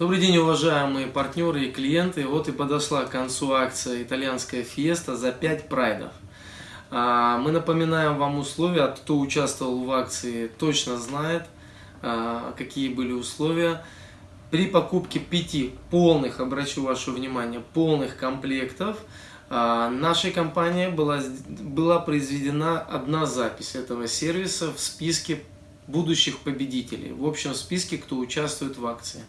Добрый день, уважаемые партнеры и клиенты. Вот и подошла к концу акция «Итальянская фиеста» за 5 прайдов. А, мы напоминаем вам условия, кто участвовал в акции, точно знает, а, какие были условия. При покупке 5 полных, обращу ваше внимание, полных комплектов, а, нашей компании была, была произведена одна запись этого сервиса в списке будущих победителей, в общем списке, кто участвует в акции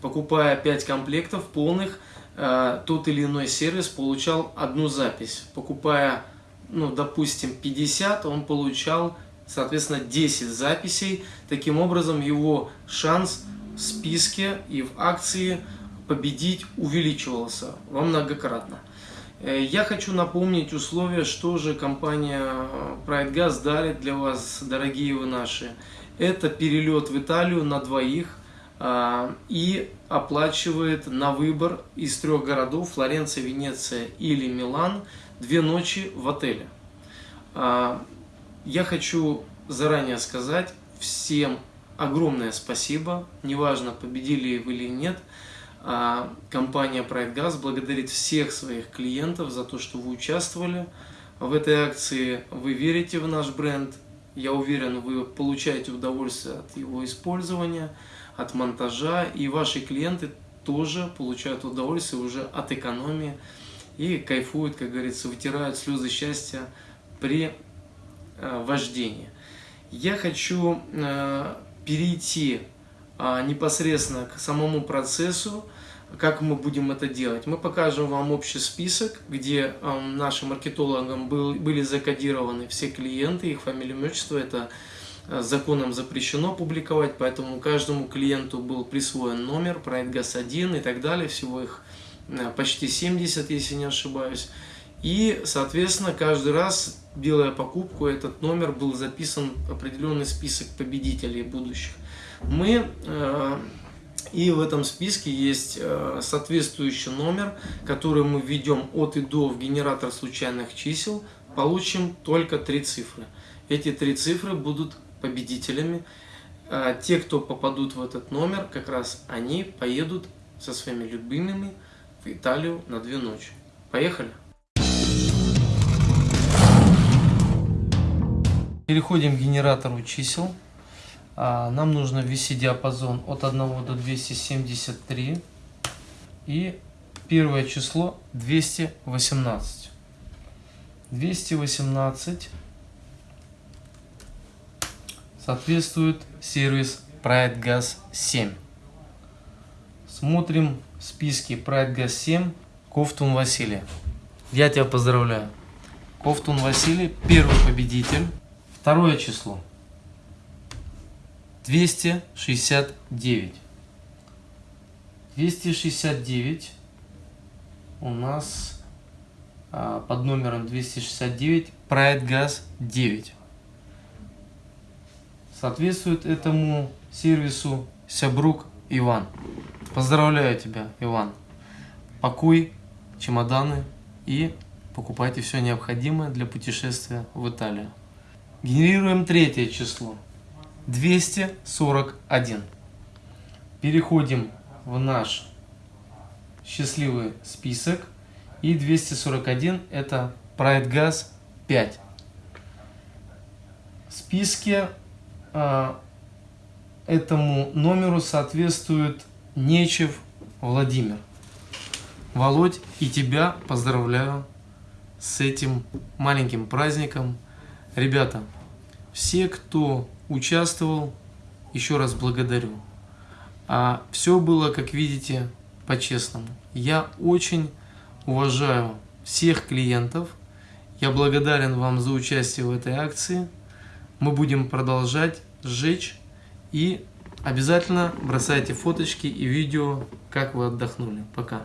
покупая 5 комплектов полных, э, тот или иной сервис получал одну запись. Покупая, ну, допустим, 50, он получал, соответственно, 10 записей. Таким образом, его шанс в списке и в акции победить увеличивался во многократно. Э, я хочу напомнить условия, что же компания Pride Gas дарит для вас, дорогие вы наши. Это перелет в Италию на двоих и оплачивает на выбор из трех городов Флоренция, Венеция или Милан две ночи в отеле. А, я хочу заранее сказать всем огромное спасибо, неважно победили вы или нет, а, компания Pride Gas благодарит всех своих клиентов за то, что вы участвовали в этой акции, вы верите в наш бренд, я уверен, вы получаете удовольствие от его использования, от монтажа, и ваши клиенты тоже получают удовольствие уже от экономии и кайфуют, как говорится, вытирают слезы счастья при э, вождении. Я хочу э, перейти э, непосредственно к самому процессу, как мы будем это делать. Мы покажем вам общий список, где э, нашим маркетологам был, были закодированы все клиенты, их фамилия, имущество, это Э, законом запрещено публиковать, поэтому каждому клиенту был присвоен номер, проект ГАЗ-1 и так далее, всего их э, почти 70, если не ошибаюсь. И, соответственно, каждый раз, делая покупку, этот номер был записан определенный список победителей будущих. Мы, э, и в этом списке есть соответствующий номер, который мы введем от и до в генератор случайных чисел, получим только три цифры. Эти три цифры будут победителями. А те, кто попадут в этот номер, как раз они поедут со своими любимыми в Италию на две ночи. Поехали! Переходим к генератору чисел. А, нам нужно ввести диапазон от 1 до 273. И первое число 218. 218 соответствует сервис Pride Gas 7. Смотрим в списке Pride Gas 7 Ковтун Василий. Я тебя поздравляю. Ковтун Василий, первый победитель. Второе число. 269. 269 у нас а, под номером 269 Pride Gas 9 соответствует этому сервису Сябрук Иван. Поздравляю тебя, Иван. Пакуй чемоданы и покупайте все необходимое для путешествия в Италию. Генерируем третье число. 241. Переходим в наш счастливый список. И 241 это Pride Gas 5. В списке а, этому номеру соответствует Нечев Владимир. Володь, и тебя поздравляю с этим маленьким праздником. Ребята, все, кто участвовал, еще раз благодарю. А все было, как видите, по-честному. Я очень уважаю всех клиентов. Я благодарен вам за участие в этой акции мы будем продолжать сжечь и обязательно бросайте фоточки и видео, как вы отдохнули. Пока.